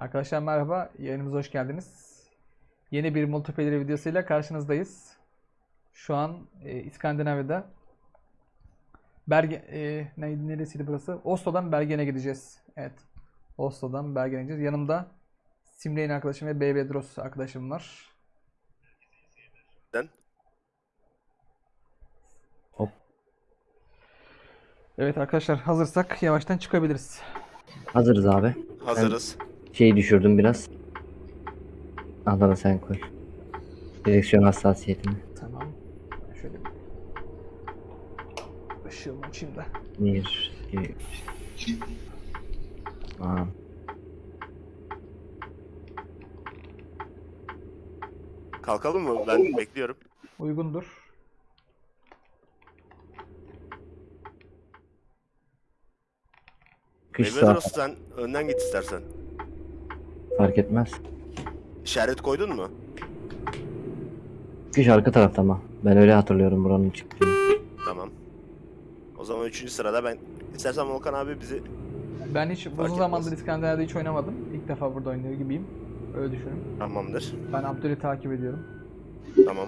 Arkadaşlar merhaba, yayınımıza hoş geldiniz. Yeni bir multiplayer videosuyla karşınızdayız. Şu an e, İskandinavya'da Berge, e, ne, neresiydi burası? Oslo'dan Bergen'e gideceğiz. Evet, Oslo'dan Bergen'e gideceğiz. Yanımda Simreyn arkadaşım ve Beybedros arkadaşım var. Ben. Hop. Evet arkadaşlar hazırsak yavaştan çıkabiliriz. Hazırız abi. Hazırız. Şeyi düşürdüm biraz. Adana sen koy. Direksiyon hassasiyetini. Tamam. Şöyle bir ışığımı açayım da. Bir, iki, üç. Tamam. Kalkalım mı? Ben bekliyorum. Uygundur. Kış Mehmet saat sen önden git istersen. Fark etmez. İşaret koydun mu? Kış arka tarafta ama. Ben öyle hatırlıyorum buranın çıktığını. Tamam. O zaman üçüncü sırada ben istersen Volkan abi bizi Ben hiç uzun zamandır İskandinavya'da hiç oynamadım. İlk defa burada oynuyor gibiyim. Öyle düşünün. tamamdır. Ben Abdül'ü takip ediyorum. Tamam.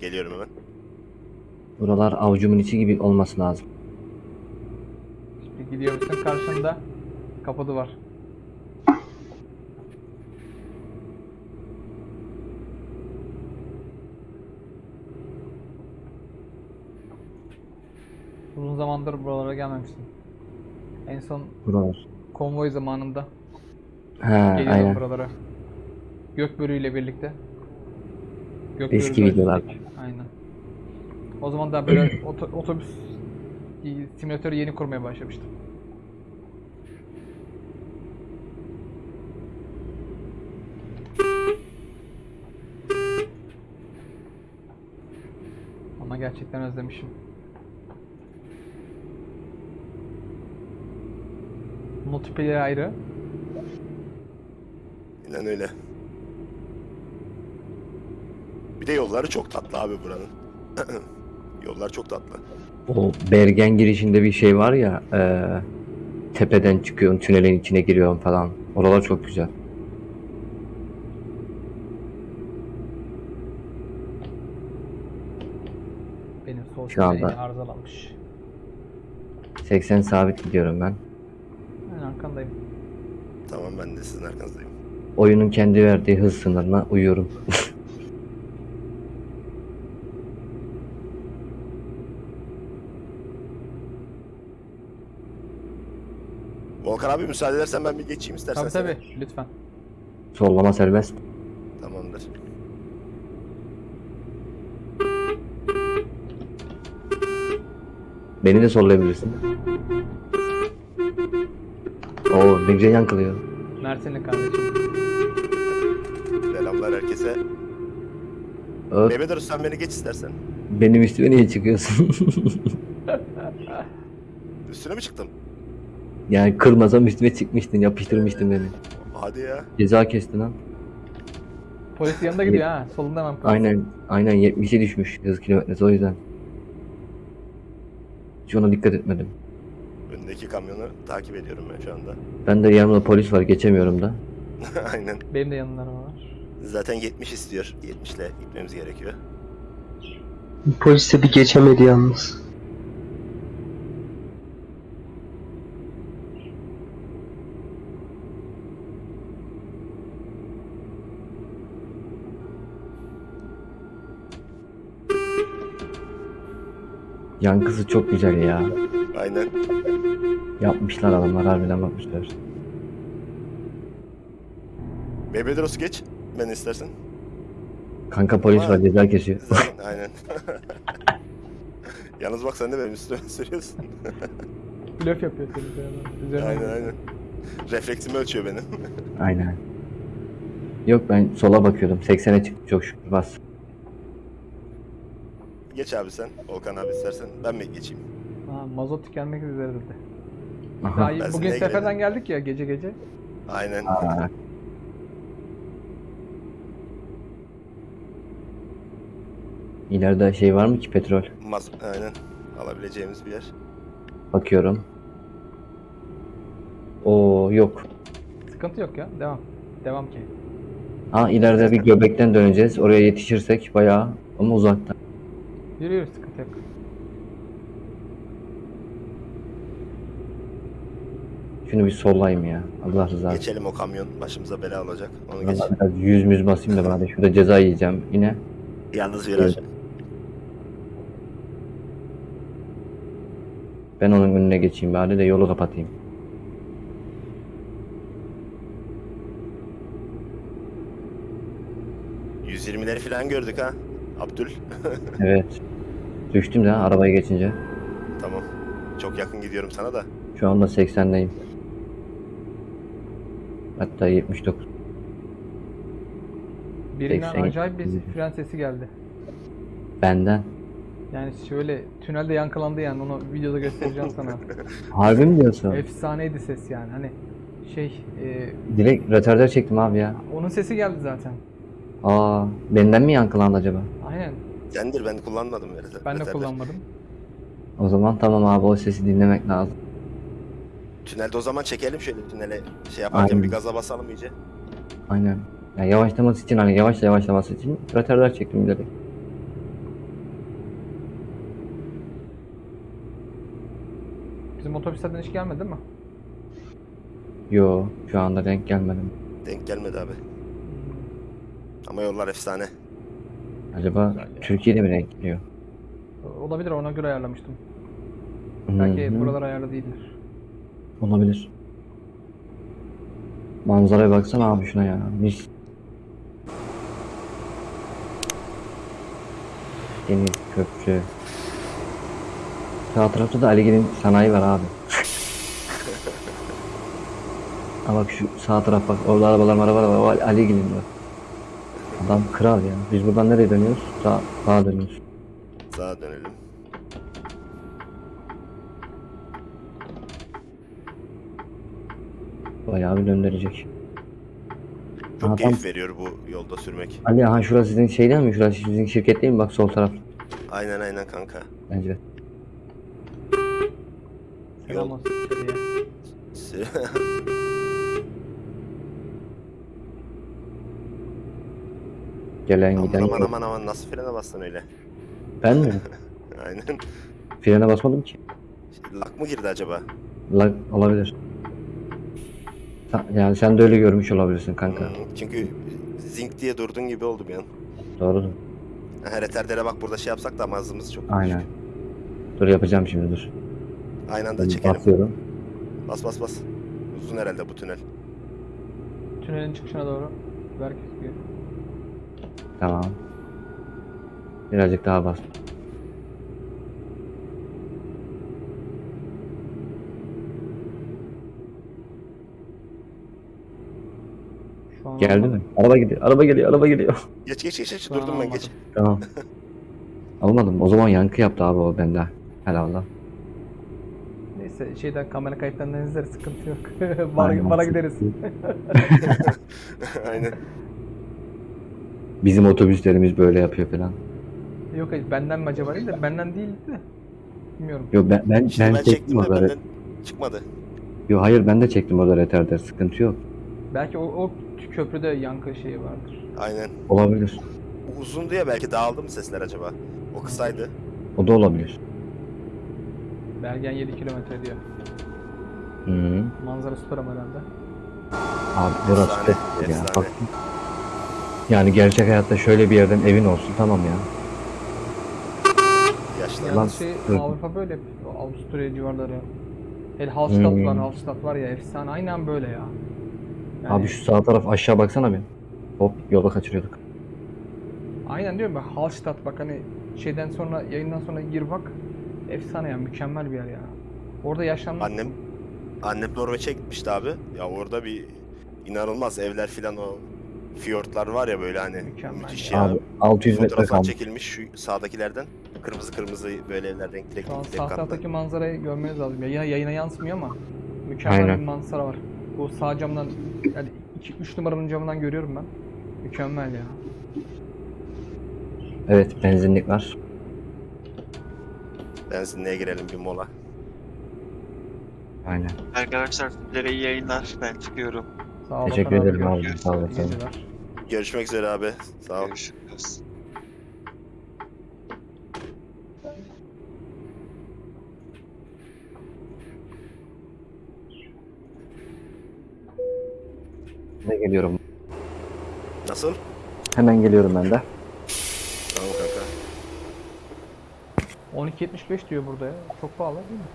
Geliyorum hemen. Buralar avucumun içi gibi olması lazım. Şimdi gidiyorsun karşında kapı var. Uzun zamandır buralara gelmemiştim. En son Buralar. konvoy zamanında He geliyordum aynen. buralara. Gökbörü ile birlikte. Eski Gökbörü- videolar. Aynen. O zaman da böyle oto- otobüs simülatörü yeni kurmaya başlamıştım. Ama gerçekten özlemişim. Multiplayer ayrı. İnan öyle. Bir de yolları çok tatlı abi buranın. Yollar çok tatlı. O Bergen girişinde bir şey var ya. eee, tepeden çıkıyorsun, tünelin içine giriyorsun falan. Oralar çok güzel. Benim sol Şu anda- arızalanmış. 80 sabit gidiyorum ben. Arkandayım. Tamam ben de sizin arkanızdayım. Oyunun kendi verdiği hız sınırına uyuyorum. Volkan abi müsaade edersen ben bir geçeyim istersen. Tabii seni. tabii lütfen. Sollama serbest. Tamamdır. Beni de sollayabilirsin. Oo ne güzel yankılıyor. Mersinli kardeşim. Selamlar herkese. Öp, Mehmet Arus sen beni geç istersen. benim üstüme niye çıkıyorsun? Üstüne mi çıktım? yani kırmasam üstüme çıkmıştın, yapıştırmıştın beni. Hadi ya. Ceza kestin lan. Polis yanında gidiyor ha. Solunda hemen polis. Aynen, aynen 70'e düşmüş hız kilometresi o yüzden. Hiç ona dikkat etmedim. Öndeki kamyonu takip ediyorum ben şu anda. Ben de yanımda polis var geçemiyorum da. Aynen. Benim de araba var. Zaten 70 istiyor. 70 ile gitmemiz gerekiyor. Polis de bir geçemedi yalnız. Yankısı çok güzel ya. Aynen. Yapmışlar adamlar harbiden bakmışlar. Arus geç. Ben istersen. Kanka polis var ceza kesiyor. Aynen. Yalnız bak sen de benim üstüme sürüyorsun. Blöf yapıyor seni. Üzerine aynen aynen. Refleksimi ölçüyor benim. Aynen. Yok ben sola bakıyordum. 80'e çıktı çok şükür bas. Geç abi sen. Volkan abi istersen. Ben mi geçeyim? Ha, mazot tükenmek üzere dedi. Aha. Daha iyi. Ben Bugün seferden geldik ya gece gece. Aynen. Aa. İleride şey var mı ki petrol? Maz aynen. Alabileceğimiz bir yer. Bakıyorum. Oo yok. Sıkıntı yok ya. Devam. Devam ki. Ha ileride bir göbekten döneceğiz. Oraya yetişirsek bayağı ama uzakta. Yürü yürü sıkıntı yok. Şunu bir sollayayım ya. Allah rızası. için. Geçelim o kamyon başımıza bela olacak. Onu geç. Vallahi biraz yüz müz basayım da bari şurada ceza yiyeceğim yine. Yalnız viraj. Ben onun önüne geçeyim bari de yolu kapatayım. ...120'leri falan gördük ha. Abdül. Evet. Düştüm de ha, arabaya geçince. tamam. Çok yakın gidiyorum sana da. Şu anda 80'deyim. Hatta 79. Birinden 80. acayip bir fren sesi geldi. Benden. Yani şöyle tünelde yankılandı yani onu videoda göstereceğim sana. Harbi mi diyorsun? Efsaneydi ses yani hani şey e, Direkt retarder çektim abi ya. onun sesi geldi zaten. Aa, benden mi yankılandı acaba? Aynen. Sendir ben kullanmadım. Ben de kullanmadım. O zaman tamam abi o sesi dinlemek lazım. Tünelde o zaman çekelim şöyle tünele şey yaparken Aynen. bir gaza basalım iyice. Aynen. Ya yavaşlaması için hani yavaşla yavaşlaması için retarder çektim direkt. Bizim otobüslerden hiç gelmedi değil mi? Yo şu anda denk gelmedim. Denk gelmedi abi. Ama yollar efsane. Acaba Güzel ya. Türkiye'de mi denk geliyor? Olabilir ona göre ayarlamıştım. Belki buralar ayarlı değildir. Olabilir. Manzaraya baksana abi şuna ya. Mis. Deniz, köprü. Sağ tarafta da Ali'nin sanayi var abi. Ha bak şu sağ taraf bak orada arabalar arabalar var. O Ali- Ali'nin var. Adam kral ya. Biz buradan nereye dönüyoruz? Sağ, sağa dönüyoruz. Sağa dönelim. Bayağı bir döndürecek. Çok Aha, tam- keyif veriyor bu yolda sürmek. Ali ha şurası sizin şey değil mi? Şurası sizin şirket değil mi? Bak sol taraf. Aynen aynen kanka. Bence. Selam Yol- olsun. Gelen aman giden. aman aman aman nasıl frene bastın öyle? Ben mi? Aynen. Frene basmadım ki. Lak mı girdi acaba? Lag olabilir. Yani sen de öyle görmüş olabilirsin kanka. Hmm, çünkü zink diye durdun gibi oldu bir an. Doğrudur. Ha, retardere bak burada şey yapsak da mazımız çok. Aynen. Dur yapacağım şimdi dur. Aynı anda çekelim. Basıyorum. Bas bas bas. Uzun herhalde bu tünel. Tünelin çıkışına doğru. Berk gidiyor. Tamam. Birazcık daha bas. Şu an Geldi mi? Araba gidiyor. Araba geliyor. Araba geliyor. Geç geç geç geç. Durdum ben geç. tamam. Almadım. O zaman yankı yaptı abi o bende. Helal Allah. Neyse şeyden kamera kayıtlarından izleriz sıkıntı yok. bana, Aynen. bana gideriz. Aynen. Bizim otobüslerimiz böyle yapıyor falan. Yok hayır benden mi acaba değil de benden değildi de. Bilmiyorum. Yo ben ben, ben, ben, çektim de orada. benden çıkmadı. Yo hayır ben de çektim orada retarder. Sıkıntı yok. Belki o, o köprüde yankı şeyi vardır. Aynen. Olabilir. Bu uzundu ya belki dağıldı mı sesler acaba? O kısaydı. O da olabilir. Bergen 7 kilometre diyor. Hı -hı. Manzara süper ama herhalde. Abi burası Efsane, ya. Bak. Yani gerçek hayatta şöyle bir yerden evin olsun tamam ya. Yaşlı. Lan, şey hı. Avrupa böyle Avusturya civarları. Hele Hallstatt Hmm. var, Hallstatt var ya efsane. Aynen böyle ya. Yani, Abi şu sağ taraf aşağı baksana bir. Hop yola kaçırıyorduk. Aynen diyorum bak Hallstatt bak hani şeyden sonra yayından sonra gir bak. Efsane ya mükemmel bir yer ya. Orada yaşanmak Annem annem Norveç'e gitmişti abi. Ya orada bir inanılmaz evler filan o fiyortlar var ya böyle hani Mükemmel müthiş ya. ya. Abi 600 metre kalmış. çekilmiş şu sağdakilerden. Kırmızı kırmızı böyle evler renkli renkli sağ taraftaki manzarayı görmeniz lazım. Yayına, yayına yansımıyor ama mükemmel Aynen. bir manzara var. Bu sağ camdan yani 3 numaranın camından görüyorum ben. Mükemmel ya. Evet benzinlik var. Benzinliğe girelim bir mola. Aynen. Arkadaşlar sizlere iyi yayınlar. Ben çıkıyorum. Sağ ol Teşekkür ederim abi. Sağ geceler. Görüşmek üzere abi. Sağ ol. Görüşürüz. Ne geliyorum. Nasıl? Hemen geliyorum ben de. Tamam kanka. 12.75 diyor burada ya. Çok pahalı değil mi?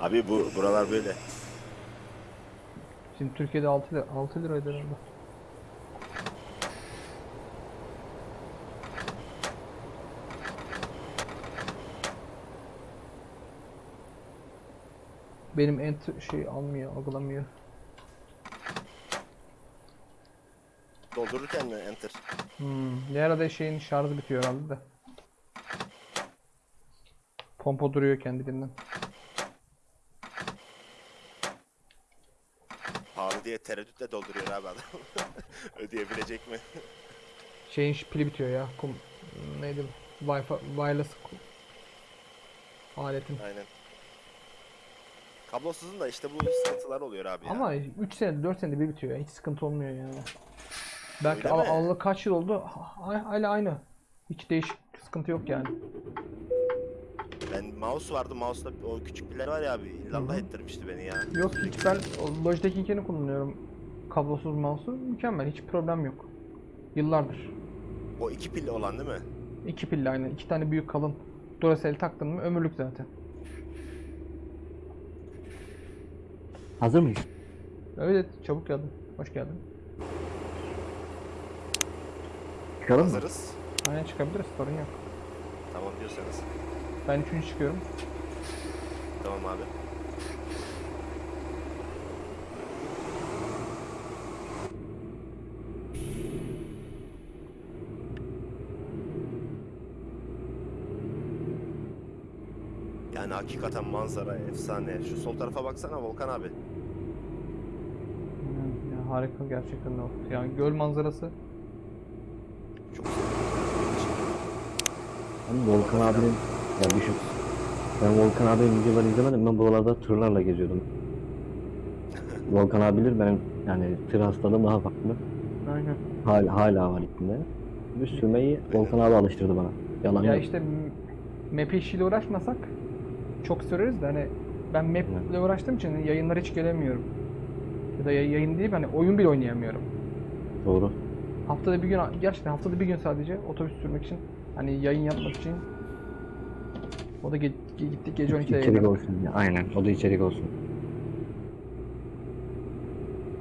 Abi bu buralar böyle. Şimdi Türkiye'de 6 lira, 6 liraydı herhalde. Benim enter şey almıyor, algılamıyor. Doldururken mi enter? Hmm, bir arada şeyin şarjı bitiyor herhalde de. Pompa duruyor kendiliğinden. Pahalı diye tereddütle dolduruyor abi adam. Ödeyebilecek mi? Şeyin pili bitiyor ya. Kum, neydi? Wi-Fi, wireless aletin. Aynen. Kablosuzun da işte bu sıkıntılar oluyor abi ya. Ama 3 senede 4 senede bir bitiyor ya. Hiç sıkıntı olmuyor yani. Belki Öyle al, mi? alalı kaç yıl oldu? Ha- Hala aynı. Hiç değişik sıkıntı yok yani. Ben mouse vardı. Mouse'da o küçük piller var ya abi. İllallah ettirmişti beni ya. Yok hiç ben Logitech'inkini kullanıyorum. Kablosuz mouse'u mükemmel. Hiç problem yok. Yıllardır. O iki pilli olan değil mi? İki pilli aynı. iki tane büyük kalın Duracell taktın mı ömürlük zaten. Hazır mıyız? Evet çabuk geldin. Hoş geldin. Çıkalım mı? Hazırız. Aynen çıkabiliriz sorun yok. Tamam diyorsanız. Ben üçüncü çıkıyorum. Tamam abi. Yani hakikaten manzara efsane. Şu sol tarafa baksana Volkan abi. Hmm, Ya harika gerçekten o. Yani göl manzarası. Çok Ben Volkan abinin ya düşün. Ben Volkan abinin videolarını izlemedim. Ben buralarda tırlarla geziyordum. Volkan abi bilir benim yani tır hastalığım daha farklı. Aynen. Hala, hala var içinde. Bir sürmeyi Volkan abi alıştırdı bana. Yalan Ya yok. işte map işiyle uğraşmasak çok süreriz de hani ben map ile uğraştığım için yayınlara hiç gelemiyorum. Ya da yay- yayın değil hani oyun bile oynayamıyorum. Doğru. Haftada bir gün gerçekten haftada bir gün sadece otobüs sürmek için hani yayın yapmak için o da ge- gittik gece 12'de içerik yayınladık. olsun. Ya, aynen. O da içerik olsun.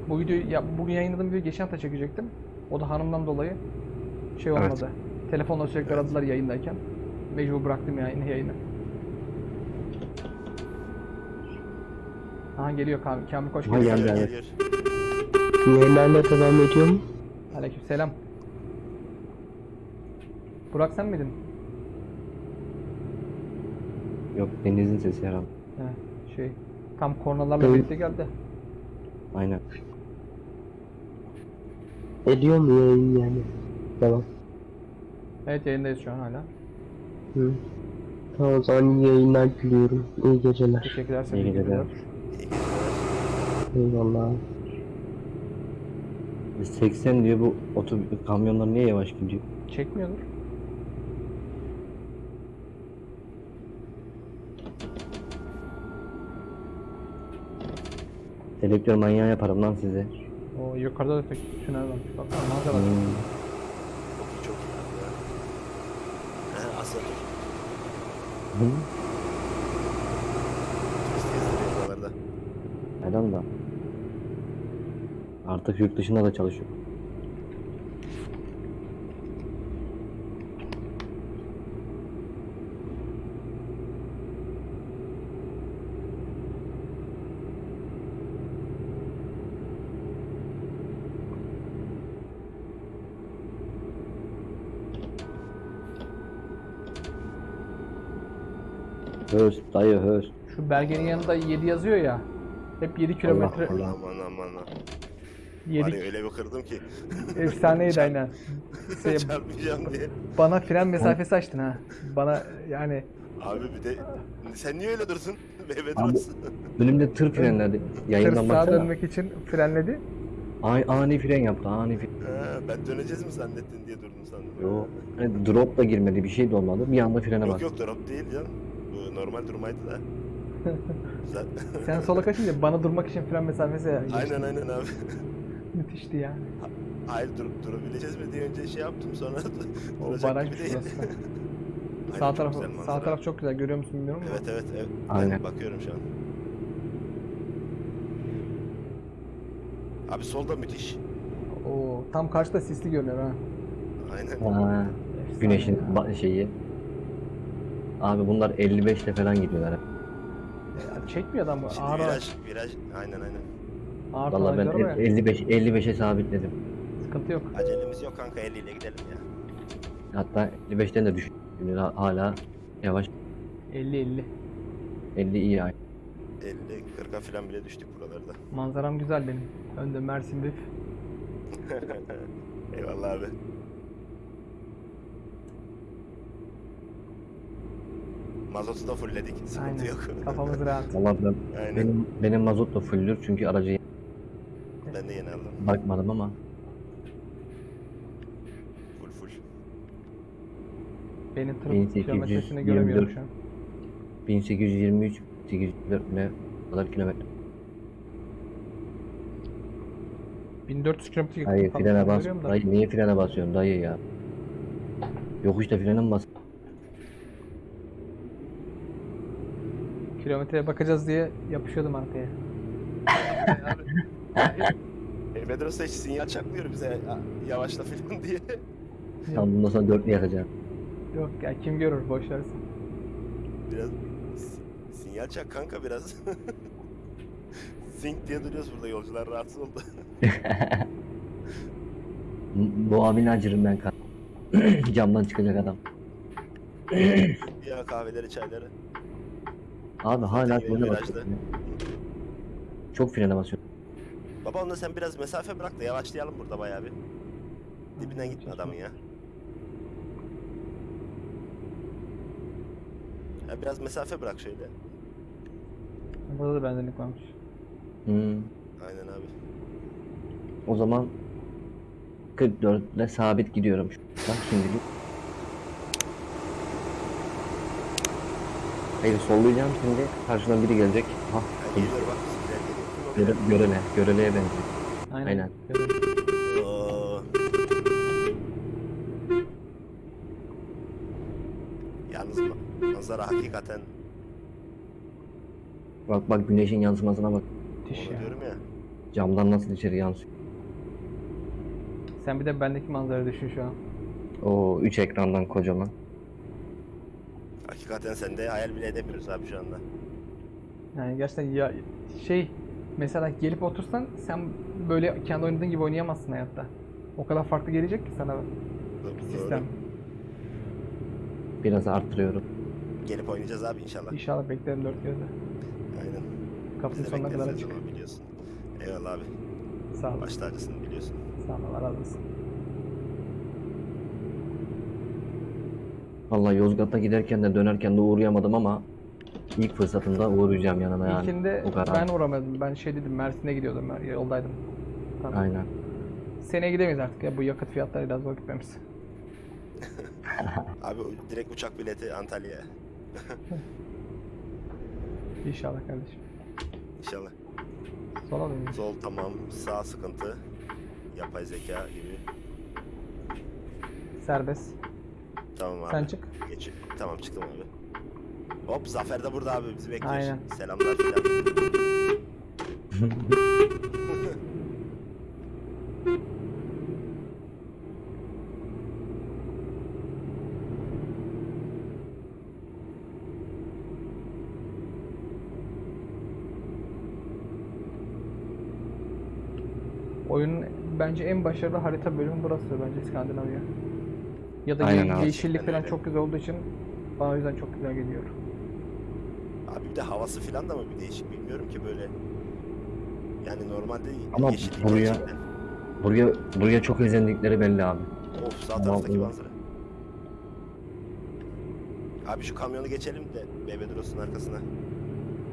Bu videoyu ya bugün yayınladığım videoyu geçen hafta çekecektim. O da hanımdan dolayı şey Evet. olmadı. Telefonla sürekli aradılar yayındayken. Mecbur bıraktım yani yayını. Aha geliyor Kamil. Kamil koş Aha, geliyor. geldi. Yayınlarla devam ediyor mu? Aleyküm selam. Burak sen miydin? Yok denizin sesi herhalde. He, şey tam kornalarla birlikte geldi. Aynen. Ediyor mu yayın yani? Tamam. Evet yayındayız şu an hala. Hı. Tamam o zaman iyi yayınlar diliyorum. İyi geceler. Teşekkürler. İyi geceler. geceler. Eyvallah. 80 diyor bu otobüs kamyonlar niye yavaş gidiyor? Çekmiyordur. Selektör manyağı yaparım lan size. O yukarıda da tek tünel varmış. Baksana manzara. Hmm. Çok iyi çok iyi abi ya. He Asya dur. Hı? Neden da? Artık yurt dışında da çalışıyor. Höst dayı höst. Şu belgenin yanında 7 yazıyor ya. Hep 7 kilometre. Allah. Aman aman 7 ya öyle bir kırdım ki. efsaneydi aynen. Şey, Çarpmayacağım diye. bana fren mesafesi açtın ha. Bana yani Abi bir de sen niye öyle? Mehmet Abi- Aras. Önümde tır frenledi. Tır Yayından sağa baksana. dönmek için frenledi. Ani, ani fren yaptı ani fren. Ha, ben döneceğiz mi zannettin diye durdum sandım. Yo. Hani drop da girmedi bir şey de olmadı. Bir anda frene Yok bastı. yok drop değil canım. Normal durmaydı da. Sen sola kaçınca bana durmak için fren mesafesi geçti. aynen aynen abi. Müthişti ya. Hayır dur, durabileceğiz mi diye önce şey yaptım sonra O duracak gibi değil. sağ taraf sağ taraf çok güzel görüyor musun bilmiyorum. Evet evet evet. Aynen. Ben bakıyorum şu an. Abi solda müthiş. Oo, tam karşıda sisli görünüyor ha. Aynen. Ha, Efsane güneşin şeyi. Abi bunlar 55 ile falan gidiyorlar. Ya çekmiyor adam bu. Şimdi Ağır ağır. viraj, viraj. Aynen aynen. Ağır Vallahi ben el- 55 55'e sabitledim. Sıkıntı yok. Acelemiz yok kanka 50 ile gidelim ya. Hatta 55'ten de düştüm. Şimdi ha- hala yavaş 50 50. 50 iyi yani. 50 40'a falan bile düştük buralarda. Manzaram güzel benim. Önde Mersin Bif. Eyvallah abi. Mazotu da fullledik. Sıkıntı Aynen. yok. Kafamız rahat. Vallahi ben, Aynen. benim benim mazot da fulldür çünkü aracı Ben de yeni aldım. bakmadım ama Full full. Benim tırın 1824 kilometresini göremiyorum şu an. 1823 804 ne kadar kilometre. 1400 kilometre Tam frene bas. Dayı niye frene basıyorsun dayı ya? Yokuşta frene mi bas? Kilometreye bakacağız diye yapışıyordum arkaya. E, Medrose hiç sinyal çakmıyor bize "Ya, yavaşla falan diye. Tam bundan sonra dörtlü yakacağım. Yok ya kim görür boş versin. Biraz s- sinyal çak kanka biraz. Zink diye duruyoruz burada yolcular rahatsız oldu. Bu abini acırım ben kan. Camdan çıkacak adam. ya kahveleri çayları. Abi hala frene basıyor. Çok frene basıyor. Baba onda sen biraz mesafe bırak da yavaşlayalım burada bayağı bir. Dibinden gitme adamın ya. Ya biraz mesafe bırak şöyle. Burada da benzinlik varmış. Hmm. Aynen abi. O zaman 44 ile sabit gidiyorum. Bak şimdilik. Hayır sollayacağım şimdi. Karşıdan biri gelecek. Ha, geliyor bak göre, görele, göreleye benziyor. Aynen. Aynen. Oo. Yalnız ma- manzara hakikaten Bak bak güneşin yansımasına bak. Müthiş onu ya. diyorum ya. Camdan nasıl içeri yansıyor. Sen bir de bendeki manzarayı düşün şu an. O 3 ekrandan kocaman. Hakikaten sen de hayal bile edemiyoruz abi şu anda. Yani gerçekten ya şey mesela gelip otursan sen böyle kendi oynadığın gibi oynayamazsın hayatta. O kadar farklı gelecek ki sana Doğru. sistem. Biraz arttırıyorum. Gelip oynayacağız abi inşallah. İnşallah beklerim dört gözle. Aynen. De sonuna kadar açık. biliyorsun. Eyvallah abi. Sağ ol. Baş tacısın biliyorsun. Sağ ol. Allah razı olsun. Vallahi Yozgat'a giderken de dönerken de uğrayamadım ama ilk fırsatında uğrayacağım yanına yani. İlkinde o kadar. ben uğramadım. Ben şey dedim Mersin'e gidiyordum. Ben yoldaydım. Tamam. Aynen. Seneye gidemeyiz artık ya bu yakıt fiyatlarıyla zor gitmemiz. Abi direkt uçak bileti Antalya'ya. İnşallah kardeşim. İnşallah. Sola dönüyoruz. Sol tamam, sağ sıkıntı. Yapay zeka gibi. Serbest. Tamam abi. Sen çık. Geç. Tamam çıktım abi. Hop Zafer de burada abi bizi bekliyor. Aynen. Selamlar filan. Oyunun bence en başarılı harita bölümü burası bence İskandinavya. Ya da Aynen ye- abi. yeşillik falan çok güzel olduğu için bana o yüzden çok güzel geliyor. Abi bir de havası filan da mı bir değişik bilmiyorum ki böyle. Yani normalde Ama yeşillik buraya- gerçekten. Buraya buraya çok özendikleri belli abi. Of sağ taraftaki manzara. Abi şu kamyonu geçelim de Bebedros'un arkasına.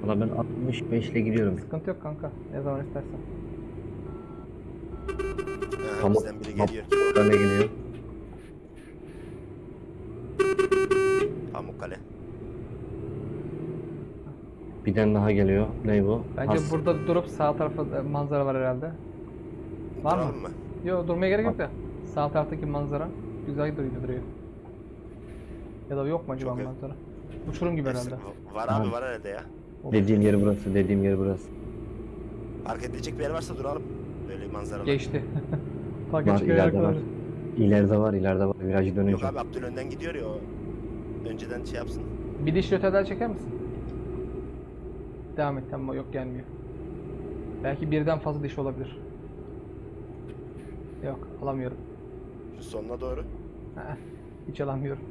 Valla ben 65 ile gidiyorum. Sıkıntı yok kanka. Ne zaman istersen. Ha, Tamam. bizden biri geliyor. Ben de geliyor. Bir tane daha geliyor. Ne bu? Bence Has- burada durup sağ tarafa e, manzara var herhalde. Var mı? Duralım mı? Yok durmaya gerek yok da. Sağ taraftaki manzara güzel duruyor duruyor. Ya da yok mu acaba Çok manzara? Uçurum gibi herhalde. Var abi var herhalde ya. Dediğim yer burası. Dediğim yer burası. Park edilecek bir yer varsa duralım. Böyle manzaralı. Geçti. Fark Var, ileride yer var. İleride var. ileride var. Virajı Yok dönünce. abi Abdül önden gidiyor ya o. Önceden şey yapsın. Bir diş öteden çeker misin? Devam et tamam yok gelmiyor. Belki birden fazla diş olabilir. Yok alamıyorum. Şu sonuna doğru. Heh, hiç alamıyorum.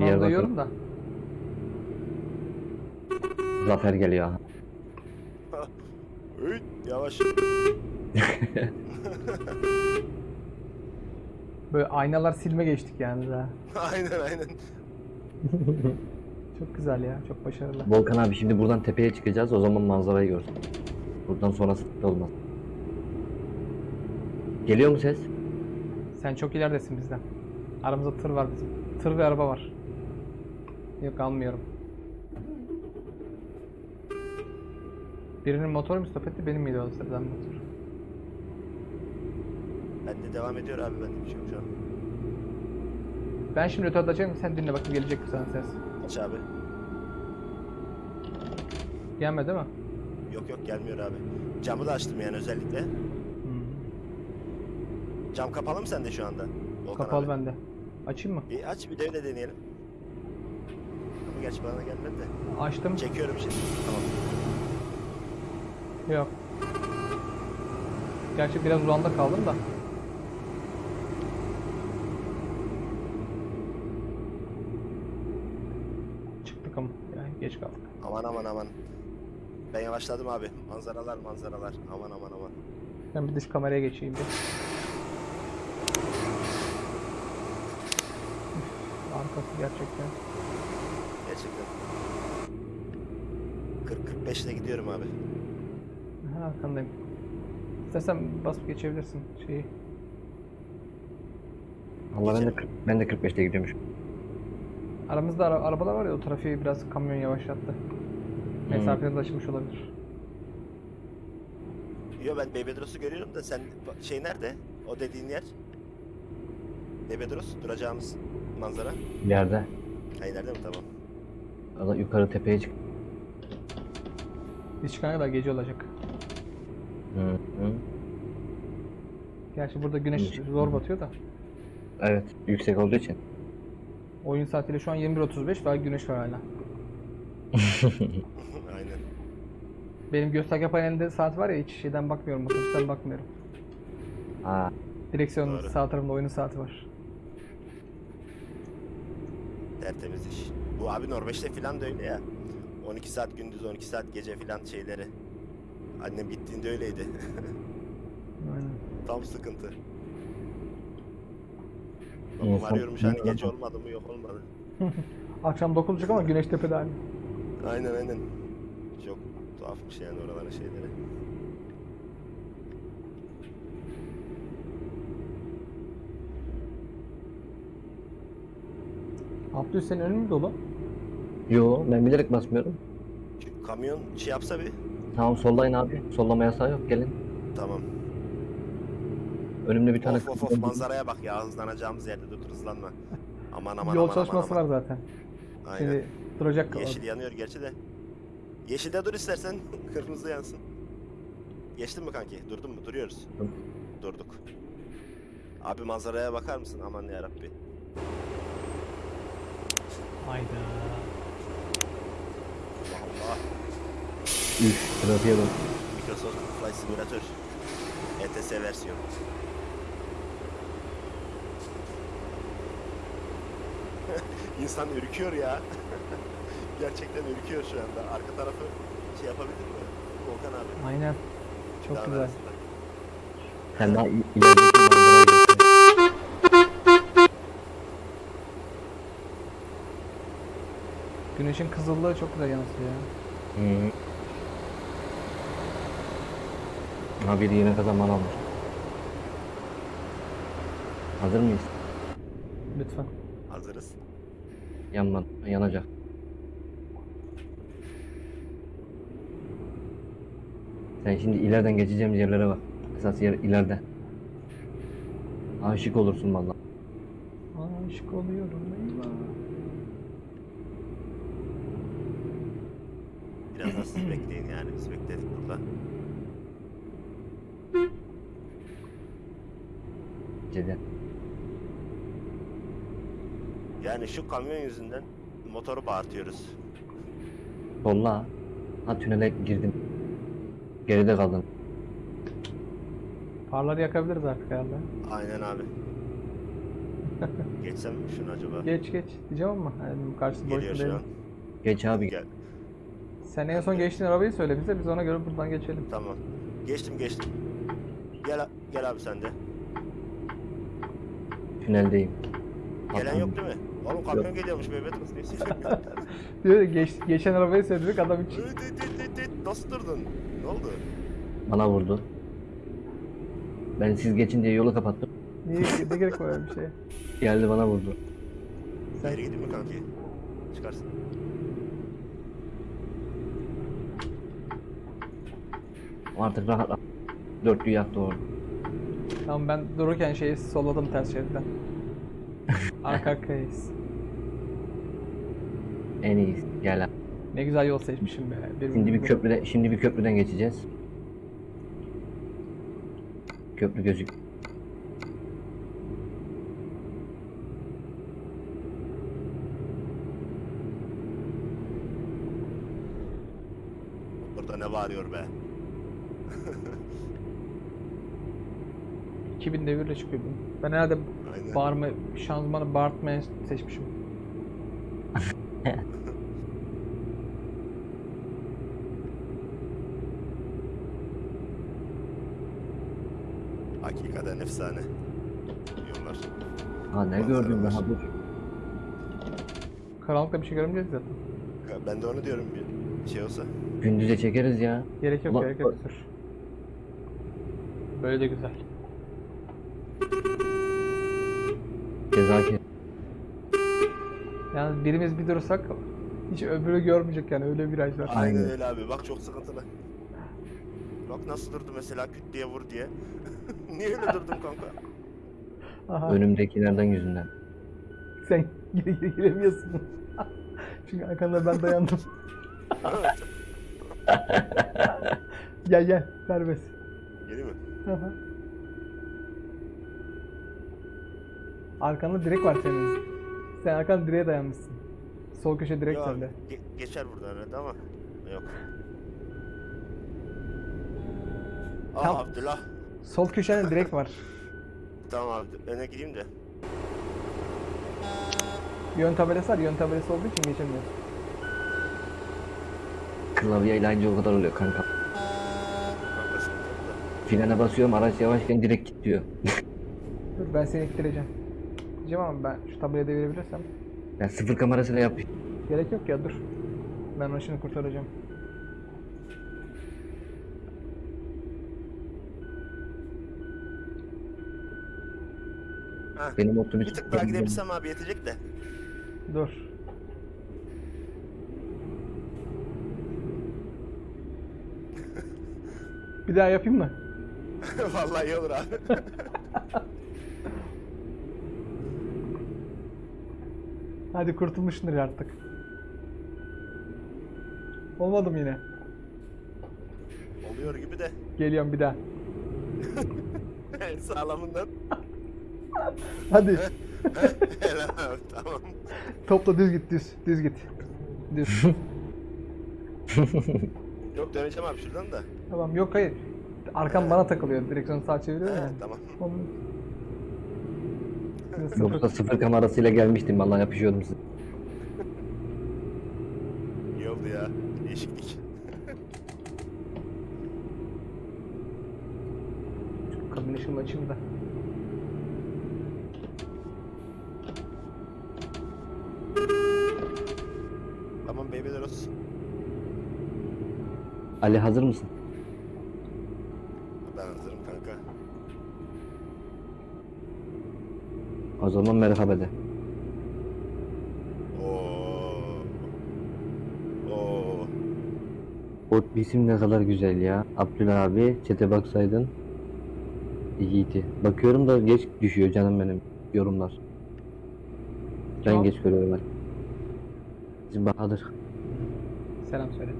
Yer duyuyorum da. Zafer geliyor. Üy, yavaş. Böyle aynalar silme geçtik yani daha. aynen aynen. Çok güzel ya, çok başarılı. Volkan abi şimdi buradan tepeye çıkacağız. O zaman manzarayı görsün. Buradan sonrası olmaz. Geliyor mu ses? Sen çok ileridesin bizden. Aramızda tır var bizim. Tır ve araba var. Yok almıyorum. Birinin motoru mu stop etti, benim miydi o sıradan motor? Ben de devam ediyor abi ben de bir şey yok şu an. Ben şimdi ötede açayım, sen dinle bakayım gelecek mi sana ses? Aç abi. Gelme değil mi? Yok yok gelmiyor abi. Camı da açtım yani özellikle. Hmm. Cam kapalı mı sende şu anda? Volkan Kapalı abi? bende. Açayım mı? Bir aç bir de öyle deneyelim. Ama gerçi bana gelmedi de. Açtım. Çekiyorum şimdi. Tamam. Yok. Gerçi biraz uzanda kaldım da. Çıktık ama yani geç kaldık. Aman aman aman. Ben yavaşladım abi. Manzaralar manzaralar. Aman aman aman. Ben bir dış kameraya geçeyim bir. Arkası gerçekten. Gerçekten. 40-45 ile gidiyorum abi. Ha, arkandayım. İstersen basıp geçebilirsin şeyi. Allah ben de Geçelim. 40 ben de 45'te gidiyormuş. Aramızda ara- arabalar var ya o trafiği biraz kamyon yavaşlattı. Mesafeniz açılmış olabilir. Yo ben Bebedros'u görüyorum da sen şey nerede? O dediğin yer? Bebedros duracağımız manzara. İleride. Ha ileride mi tamam. Ada yukarı tepeye çık. Biz çıkana kadar gece olacak. Hı hı. Gerçi burada Güneş- zor batıyor da. Evet, yüksek olduğu için. Oyun saatiyle şu an 21.35 daha güneş var hala. Aynen. Benim gösterge panelinde saat var ya hiç şeyden bakmıyorum, otobüsten bakmıyorum. Ha, Direksiyonun Doğru. sağ tarafında oyunun saati var. Tertemiz iş. Bu abi Norveç'te filan da öyle ya. 12 saat gündüz 12 saat gece filan şeyleri. Annem gittiğinde öyleydi. Aynen. Tam sıkıntı. Babam İnsan- arıyormuş hani gece olmadı mı yok olmadı. Akşam 9 olacak ama güneş tepede hala. Aynen aynen. Çok tuhafmış yani oraların şeyleri. Abdül senin önün mü dolu? yo ben bilerek basmıyorum. Şu kamyon şey yapsa bir. Tamam sollayın abi. Sollama yasağı yok gelin. Tamam. Önümde bir tane Of of of manzaraya bak ya hızlanacağımız yerde dur hızlanma. Aman aman Yol aman çalışması aman, var zaten. Aynen. Şimdi duracak Yeşil yanıyor gerçi de. Yeşilde dur istersen kırmızı yansın. Geçtin mi kanki? Durdun mu? Duruyoruz. Dur. Durduk. Abi manzaraya bakar mısın? Aman ya Rabbi. Hayda. Allah Allah. Üf, trafiğe bak. Microsoft Flight Simulator. ETS versiyon. İnsan ürküyor ya. Gerçekten ürküyor şu anda. Arka tarafı şey yapabildin mi? Volkan abi. Aynen. Çok Dağın güzel. arasında. Sen daha ilerideki manzaraya. Güneşin kızıllığı çok güzel yansıyor ya. Hı. Ha biri yine kazanman almış. Hazır mıyız? Lütfen. Hazırız. Yanmadı. Yanacak. Sen şimdi ileriden geçeceğimiz yerlere bak. Esas yer ileride. Aşık olursun vallahi. Aşık oluyorum eyvah. Biraz da siz bekleyin yani. Biz bekledik burada. Cede. Yani şu kamyon yüzünden motoru bağırtıyoruz. Solla. Ha tünele girdim. Geride kaldın. Farları yakabiliriz artık herhalde. Aynen abi. Geçsem mi şunu acaba? Geç geç diyeceğim ama yani karşısı boş Geliyor mu şu değil. an. Geç abi. Gel. Sen en son geçtiğin arabayı söyle bize biz ona göre buradan geçelim. Tamam. Geçtim geçtim. Gel gel abi sen de. Tüneldeyim. Gelen yok değil mi? Oğlum kamyon geliyormuş Mehmet. Diyor geç, geçen arabayı söyledik adam öt. Nasıl durdun? Ne oldu? Bana vurdu. Ben siz geçin diye yolu kapattım. Niye ne gerek var öyle bir şeye? Geldi bana vurdu. Sen- Geri gideyim mi kanki? Çıkarsın. Artık rahat Dörtlüyü yaktı orada. Tamam ben dururken şeyi solladım ters şeritten. Arka arkayız. En iyisi. Gel abi. Ne güzel yol seçmişim be. Şimdi bir köprüden şimdi bir köprüden geçeceğiz. Köprü gözük. Burada ne bağırıyor be? 2000 devirle çıkıyor bu. Ben herhalde Aynen. bağırma, şanzımanı bağırtmaya seçmişim. Hakikaten efsane. Yollar. Ha ne gördüm daha dur. Karanlıkta bir şey görmeyeceğiz zaten. Ya Ben de onu diyorum bir şey olsa. Gündüze çekeriz ya. Gerek yok Ulan- gerek yok sür. Böyle de güzel. Kes. Yani birimiz bir durursak hiç öbürü görmeyecek yani öyle bir viraj var. Aynen Aynen. öyle abi. Bak çok sıkıntılı. Bak nasıl durdu mesela küt diye vur diye. Niye öyle durdun kanka? Aha. Önümdekilerden yüzünden. Sen gire gire giremiyorsun. Çünkü arkanda ben dayandım. gel gel serbest. Geliyor mi? Aha. Arkanda direk var senin. Sen arkanda direğe dayanmışsın. Sol köşe direk Yok, sende. ge- geçer buradan herhalde ama. Yok. Aa Tam- Abdullah. Sol köşenin direk var. Tamam abi öne gideyim de. Yön tabelası var. Yön tabelası olduğu için geçemiyorsun. Klavyeyle aynı o kadar oluyor kanka. Frene basıyorum araç yavaşken direkt gidiyor. Dur ben seni ittireceğim. Diyeceğim ama ben şu tabelayı devirebilirsem. Ben sıfır kamerasıyla yap. Gerek yok ya dur. Ben onu şimdi kurtaracağım. Ha. Benim otobüs Bir tık daha gidebilsem abi yetecek de. Dur. Bir daha yapayım mı? Vallahi iyi olur abi. Hadi kurtulmuşsundur artık. Olmadı mı yine? Oluyor gibi de. Geliyorum bir daha. Sağlamından. Hadi. Helal abi tamam. Topla düz git düz. Düz git. Düz. Yok döneceğim abi şuradan da. tamam yok hayır. Arkam bana takılıyor. Direksiyonu sağa çeviriyor ya. tamam. Onun... Yoksa sıfır kamerasıyla gelmiştim vallahi yapışıyordum size. İyi oldu ya. Değişiklik. Kabin ışığını açayım da. Tamam babyler olsun. Ali hazır mısın? Zaman merhaba de. Oo. Oo. O isim ne kadar güzel ya. Abdüllah abi çete baksaydın. İyiydi. Bakıyorum da geç düşüyor canım benim yorumlar. Ben Tamam. geç görüyorum ben. Bizim Bahadır. Selam söyle.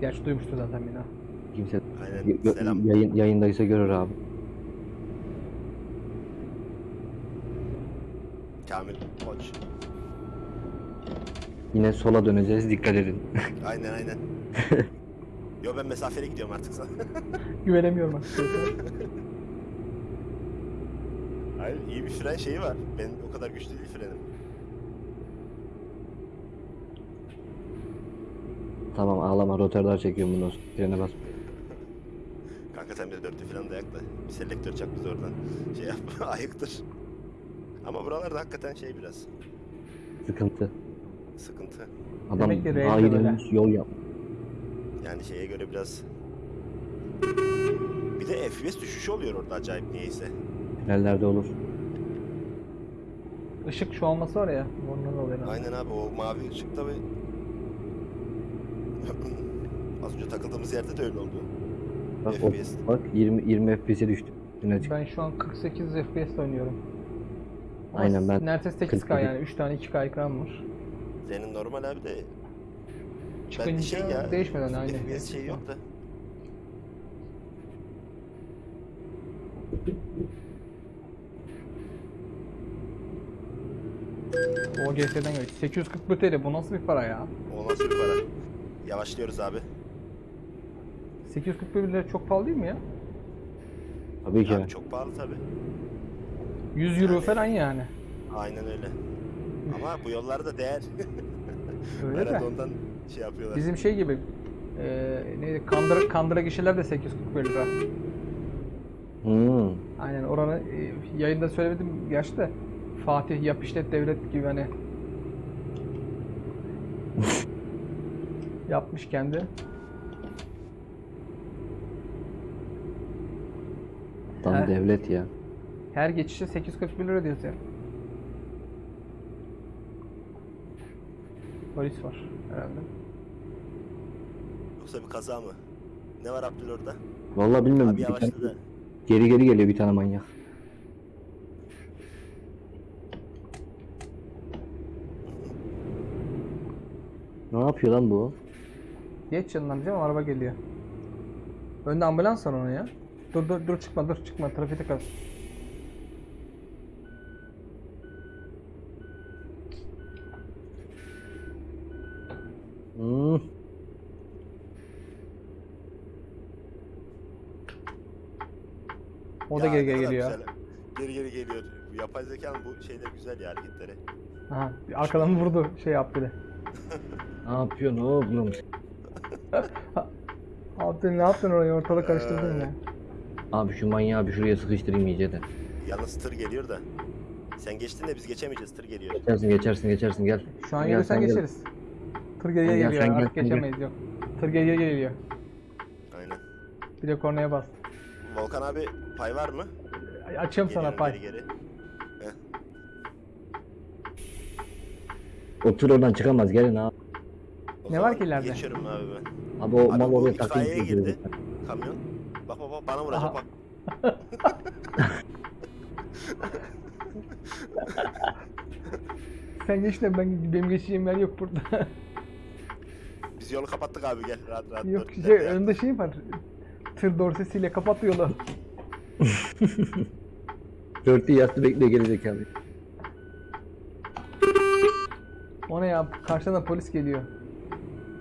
Gerçi duymuştu zaten beni. ha. Kimse Aynen. Selam. yayın, yayındaysa görür abi. Kamil Koç. Yine sola döneceğiz dikkat edin. Aynen aynen. Yo ben mesafeli gidiyorum artık sana. Güvenemiyorum açıkçası. Hayır iyi bir fren şeyi var. Benim o kadar güçlü değil frenim. tamam ağlama rotordar çekiyorum sonra. Frene bas. Kanka sen bir de dörtlü falan da yak da. Bir selektör çak biz oradan. Şey yap ayıktır. Ama buralarda hakikaten şey biraz. Sıkıntı. Sıkıntı. Adam Demek ki böyle. yol yap. Yani şeye göre biraz... Bir de FPS düşüşü oluyor orada acayip niyeyse. Tünellerde olur. Işık şu olması var ya. Ondan oluyor. herhalde. Aynen abi o mavi ışık tabi... Az önce takıldığımız yerde de öyle oldu. Bak, o, FPS. bak 20 20 FPS'e düştü. Yine çık. Ben şu an 48 FPS oynuyorum. Aynen, ben Neredeyse 8K 47. yani 3 tane 2K ekran var. Senin normal abi de Çıkınca ben şey ya değişmeden aynı. FPS şey yok da. O GS'den geliyor. 841 TL bu nasıl bir para ya? O nasıl bir para? Yavaşlıyoruz abi. 841 lira çok pahalı değil mi ya? tabii ki. Abi çok pahalı tabi. 100 euro Yani- falan yani. Aynen öyle. Ama bu yollarda değer. Öyle Herhalde de. ondan şey yapıyorlar. Bizim şey gibi eee neydi? Kandıra, kandıra gişeler de 841 lira. Hmm. Aynen oranı e, yayında söylemedim gerçi de Fatih yap işlet devlet gibi hani yapmış kendi. Tam He. devlet ya. Her geçişe 841 lira diyoruz ya. Polis var herhalde. Yoksa bir kaza mı? Ne var Abdül orada? Vallahi bilmiyorum. Abi bir tane- yavaşladı. geri geri geliyor bir tane manyak. Ne yapıyor lan bu? Geç yanından diyeceğim ama araba geliyor. Önde ambulans var onun ya. Dur dur dur çıkma dur çıkma trafikte kal. Hmm. O da geri geri geliyor. güzel. Geri geri geliyor. Yapay zekanın bu şeyler güzel ya hareketleri. Aha arkadan vurdu şey yaptı de. Ne yapıyorsun oğlum? Abi ne yaptın orayı ortalık karıştırdın ya. Abi şu manyağı bir şuraya sıkıştırayım iyice de. Yalnız tır geliyor da. Sen geçtin de biz geçemeyeceğiz tır geliyor. Geçersin geçersin geçersin gel. Şu an Gel, gelirsen sen gel. geçeriz. Tır geriye Gel, geliyor gel, artık gel. geçemeyiz yok. Tır geriye geliyor. Aynen. Bir de kornaya bas. Volkan abi pay var mı? Açıyorum sana Geliyorum pay. Geri geri. O tır oradan çıkamaz gelin abi. O Ne zaman var ki ileride? Geçiyorum abi ben. Abi o Abi mal bu oraya itfaiyeye takıldı. girdi. Kamyon. Bak bak bak bana vuracak Aha. bak. Sen geç de ben benim geçeceğim yer yok burada. Biz yolu kapattık abi gel rahat rahat. yok şey Nerede ya? önünde şey var. Tır dorsesiyle kapattı yolu. Dörtlü yattı bekliyor gelecek abi. O ne ya? Karşıdan da polis geliyor.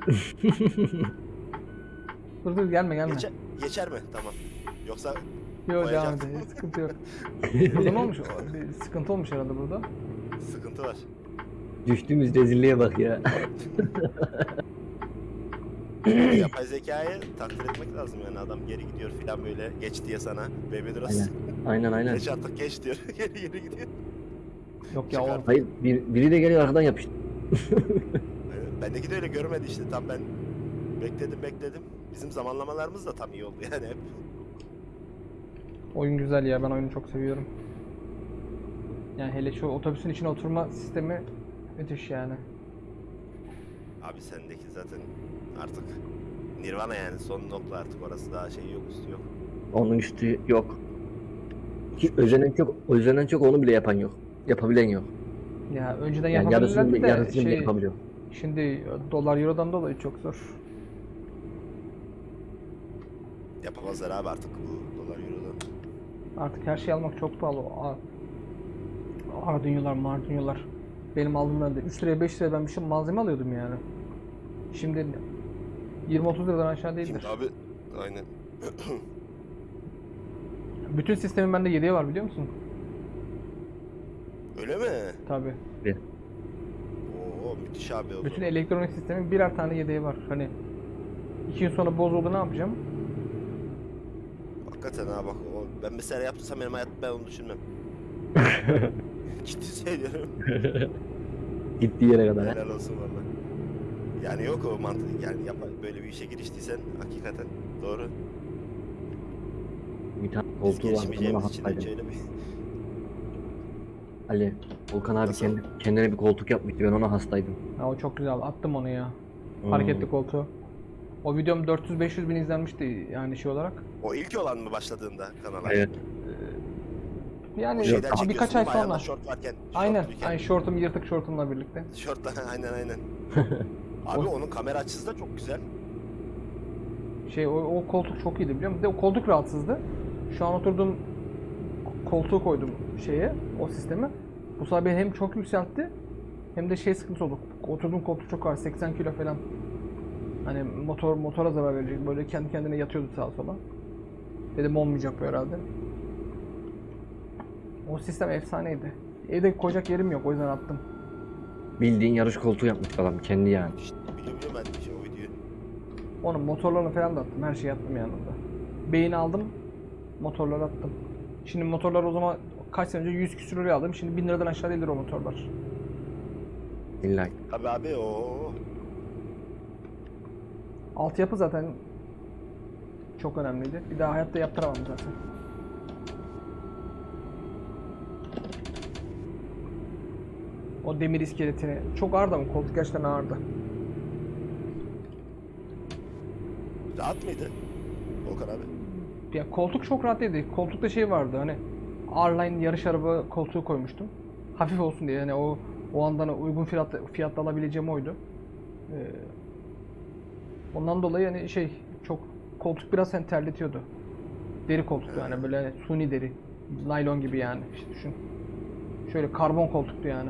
dur dur gelme gelme. Geçer, geçer mi? Tamam. Yoksa Yok devam edelim. Sıkıntı yok. burada ne olmuş? O- Bir sıkıntı olmuş herhalde burada. sıkıntı var. Düştüğümüz rezilliğe bak ya. Yapay zekayı takdir etmek lazım yani adam geri gidiyor filan böyle geç diye sana. Baby Dross. Aynen. Aynen. Geç artık geç diyor. geri geri gidiyor. Yok ya o Hayır bir, biri de geliyor arkadan yapıştı. Bendeki de öyle görmedi işte tam ben Bekledim bekledim. Bizim zamanlamalarımız da tam iyi oldu yani hep. Oyun güzel ya. Ben oyunu çok seviyorum. Yani hele şu otobüsün içine oturma sistemi müthiş yani. Abi sendeki zaten artık Nirvana yani son nokta artık orası daha şey yok üstü yok. Onun üstü yok. Ki özenen çok, özenen çok onu bile yapan yok. Yapabilen yok. Ya önceden Yani yarısını, de yarısını şey, yapabiliyor. şimdi dolar eurodan dolayı çok zor. Yapamazlar abi artık bu dolar eurodan. Artık her şeyi almak çok pahalı. A- Ardünyolar, mardünyolar. Benim aldığım önde 3 liraya 5 liraya ben bir şey malzeme alıyordum yani. Şimdi 20-30 liradan aşağı değildir. Şimdi abi aynen. Bütün sistemin bende yedeği var biliyor musun? Öyle mi? Tabi. Oo müthiş abi o Bütün zaman. elektronik sistemin birer tane yedeği var. Hani iki gün sonra bozuldu ne yapacağım? Hakikaten ha bak o, ben mesela yaptıysam benim hayatımda ben onu düşünmem. Ciddi söylüyorum. Gittiği yere kadar. Helal olsun valla. Yani yok o mantık yani yap, böyle bir işe giriştiysen hakikaten doğru. Bir tane koltuğu var. Girişmeyeceğimiz için hastaydım. hiç öyle bir... Ali, Volkan abi Nasıl? kendi, kendine bir koltuk yapmıştı. Ben ona hastaydım. Ha o çok güzel. Attım onu ya. Hmm. Hareketli koltuğu. O videom 400-500 bin izlenmişti yani şey olarak. O ilk olan mı başladığında kanala? Evet. Yani Şeyden birkaç ay mi? Ayağında sonra. Şort varken. Aynen. şortluyken. Aynen şortum yırtık şortumla birlikte. Şortla aynen aynen. Abi onun kamera açısı da çok güzel. Şey o, o koltuk çok iyiydi biliyor musun? Bir de o koltuk rahatsızdı. Şu an oturduğum koltuğu koydum şeye, o sisteme. Bu sefer beni hem çok yükseltti hem de şey sıkıntı oldu. Oturduğum koltuk çok ağır, 80 kilo falan. Hani motor motora zarar verecek. Böyle kendi kendine yatıyordu sağa sola. Dedim olmayacak bu herhalde. O sistem efsaneydi. Evde koyacak yerim yok o yüzden attım. Bildiğin yarış koltuğu yapmış adam kendi yani. İşte biliyorum ben de işte o videoyu. Onun motorlarını falan da attım. Her şeyi attım yanında. Beyin aldım. Motorları attım. Şimdi motorlar o zaman kaç sene önce 100 küsür liraya aldım. Şimdi 1000 liradan aşağı değildir o motorlar. İlla Abi abi o Altyapı zaten çok önemliydi. Bir daha hayatta yaptıramam zaten. O demir iskeletini. Çok ağırdı ama koltuk gerçekten ağırdı. rahat mıydı? Volkan abi. Ya koltuk çok rahat değildi. Koltukta şey vardı hani R-Line yarış araba koltuğu koymuştum. Hafif olsun diye yani o o andan uygun fiyat fiyatla alabileceğim oydu. Ee, ondan dolayı hani şey çok koltuk biraz hani terletiyordu. Deri koltuktu yani böyle hani suni deri. Naylon gibi yani işte düşün. Şöyle karbon koltuktu yani.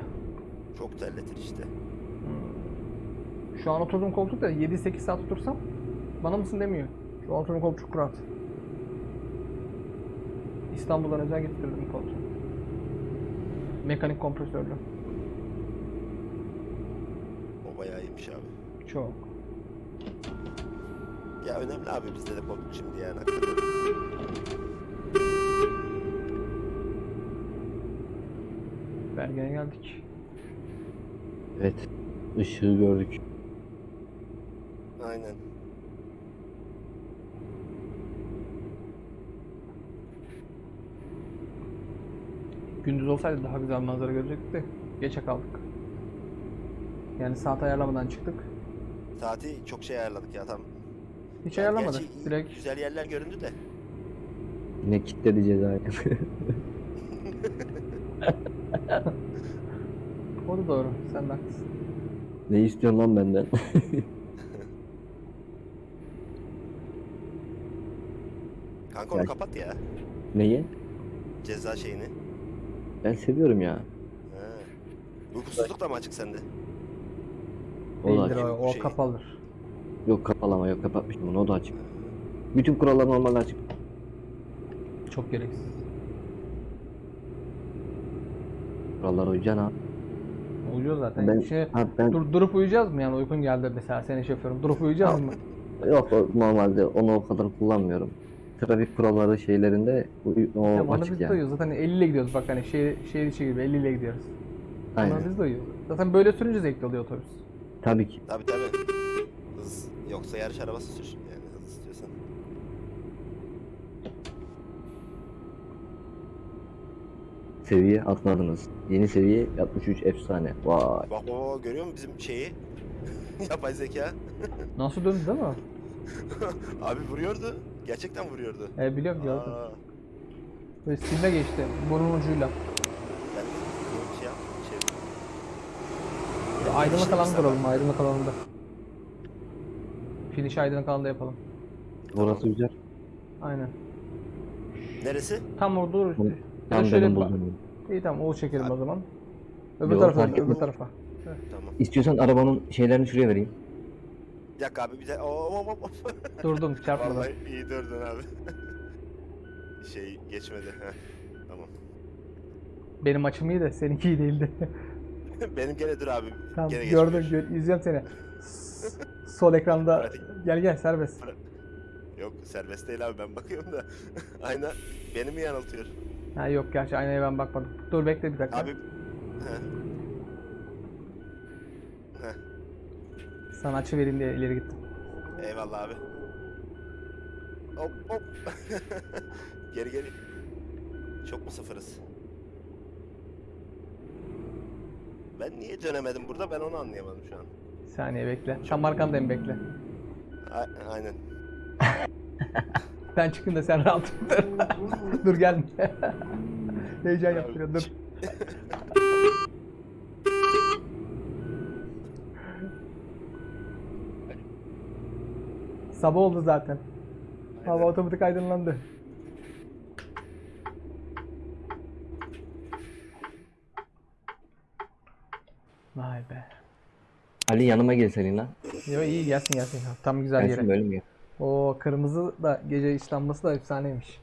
Çok terletir işte. Şu an oturduğum koltukta 7-8 saat otursam bana mısın demiyor. Şu an oturduğum koltuk çok rahat. İstanbul'dan özel getirdim koltuğu. Mekanik kompresörlü. O bayağı iyiymiş abi. Çok. Ya önemli abi bizde de koltuk şimdi yani hakikaten. Bergen'e geldik. Evet. Işığı gördük. Aynen. Gündüz olsaydı daha güzel manzara görecektik de geçe kaldık. Yani saat ayarlamadan çıktık. Saati çok şey ayarladık ya tam. Hiç Yani ayarlamadık. gerçi Direkt Güzel yerler göründü de. Yine kilitledi cezayı. o da doğru. Sen de haklısın. ne istiyorsun lan benden? Kanka onu Ya- kapat ya. Neyi? Ceza şeyini. Ben seviyorum ya. He. Uykusuzluk da mı açık sende? O da Değildir açık. o, o Şey- kapalıdır. Yok kapalı ama yok kapatmıştım onu o da açık. Bütün kurallar normalde açık. Çok gereksiz. Kurallar uyacaksın ha. Uyuyor zaten. Ben, Şimdi ha, ben dur, durup uyuyacağız mı yani uykun geldi mesela senin şoförün. Durup uyuyacağız mı? yok normalde onu o kadar kullanmıyorum. Trafik kuralları şeylerinde o onu açık biz yani. uyuyoruz. Zaten 50 ile gidiyoruz bak hani şehir, şehir içi gibi 50 ile gidiyoruz. Ama Aynen. biz de uyuyoruz. Zaten böyle sürünce zevkli oluyor otobüs. Tabii ki. Tabi tabi. Hız, Yoksa yarış arabası sür yani hız istiyorsan. Seviye atmadınız. Yeni seviye 63 efsane. Vay. Bak bak bak, görüyor musun bizim şeyi? Yapay zeka. Nasıl döndü değil mi? Abi vuruyordu. Gerçekten vuruyordu. E biliyorum gördüm. Aa, Böyle silme geçti. Burun ucuyla. ben bir şey yap. Şey. Aydınlık mesela- duralım. Aydınlık alanında. Finish aydınlık alanda yapalım. Orası güzel. Aynen. Neresi? Tam orada da Tam şöyle benim bulduğum. İyi tamam o çekelim o zaman. Öbür Yok, tarafa, fark öbür etmez. tarafa. Tamam. İstiyorsan arabanın şeylerini şuraya vereyim. Bir dakika abi bir de. Oo, hop, hop. Durdum çarpmadım. Vallahi iyi durdun abi. şey geçmedi. Heh. Tamam. Benim açım iyi de seninki iyi değildi. Benim gene dur abi. tamam gene gördüm, geçmiyor. gör, izliyorum seni. S- Sol ekranda Pratik. gel gel serbest. Yok serbest değil abi ben bakıyorum da. Ayna beni mi yanıltıyor? Ha yok gerçi aynaya ben bakmadım. Dur bekle bir dakika. Abi. Sana açı vereyim diye ileri gittim. Eyvallah abi. Hop hop. geri geri. Çok mu sıfırız? Ben niye dönemedim burada ben onu anlayamadım şu an. Bir saniye bekle. Tam arkandayım bekle. A- aynen. Ben çıkayım da sen rahat dur. dur gelme. Heyecan yaptırıyor dur. Sabah oldu zaten. Hava otomatik aydınlandı. Vay be. Ali yanıma gel senin lan. Yo iyi gelsin gelsin. Tam güzel Gelsin yere. böyle mi gel? O kırmızı da gece işlenmesi da efsaneymiş.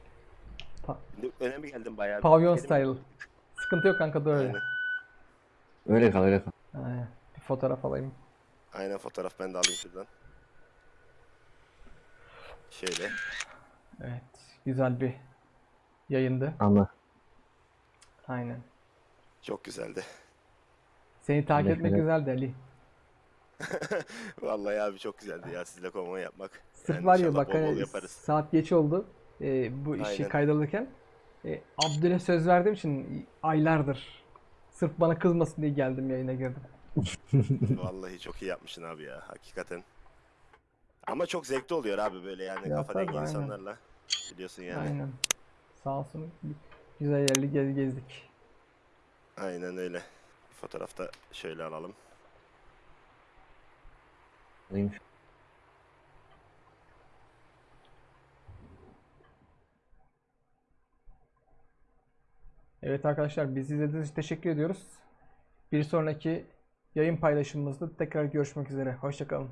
Şimdi Öne mi geldim bayağı? Pavyon Benim- style. Sıkıntı yok kanka dur öyle. Aynen. Öyle kal öyle kal. Aynen. Bir fotoğraf alayım. Aynen fotoğraf ben de alayım şuradan. Şöyle. Evet. Güzel bir yayındı. Anla. Aynen. Çok güzeldi. Seni takip etmek güzeldi Ali. Vallahi abi çok güzeldi ya sizle konvoy yapmak. Sırf var ya bak hani saat geç oldu. Ee, bu işi Aynen. kaydalırken. E, Abdül'e söz verdiğim için aylardır. Sırf bana kızmasın diye geldim yayına girdim. Vallahi çok iyi yapmışsın abi ya hakikaten. Ama çok zevkli oluyor abi böyle yani Ya kafa dengi insanlarla. Biliyorsun yani. Aynen. Sağ olsun. Güzel yerli gez gezdik. Aynen öyle. Bir fotoğrafta şöyle alalım. Alayım. Evet arkadaşlar bizi izlediğiniz için teşekkür ediyoruz. Bir sonraki yayın paylaşımımızda tekrar görüşmek üzere. Hoşçakalın.